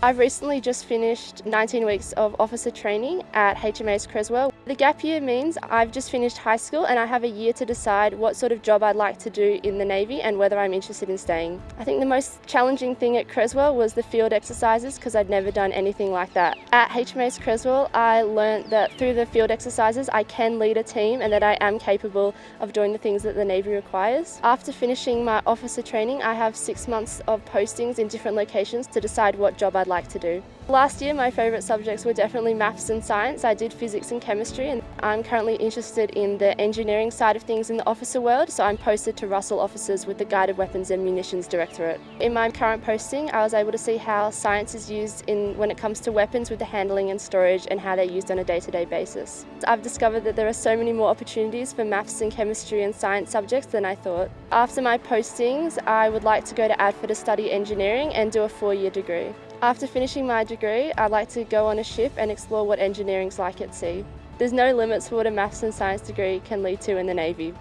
I've recently just finished 19 weeks of officer training at HMAS Creswell. The gap year means I've just finished high school and I have a year to decide what sort of job I'd like to do in the Navy and whether I'm interested in staying. I think the most challenging thing at Creswell was the field exercises because I'd never done anything like that. At HMAS Creswell I learnt that through the field exercises I can lead a team and that I am capable of doing the things that the Navy requires. After finishing my officer training I have six months of postings in different locations to decide what job I'd like to do. Last year my favourite subjects were definitely maths and science. I did physics and chemistry and I'm currently interested in the engineering side of things in the officer world so I'm posted to Russell Offices with the Guided Weapons and Munitions Directorate. In my current posting I was able to see how science is used in when it comes to weapons with the handling and storage and how they're used on a day-to-day -day basis. I've discovered that there are so many more opportunities for maths and chemistry and science subjects than I thought. After my postings I would like to go to ADFA to study engineering and do a four-year degree. After finishing my degree, I'd like to go on a ship and explore what engineering's like at sea. There's no limits for what a maths and science degree can lead to in the Navy.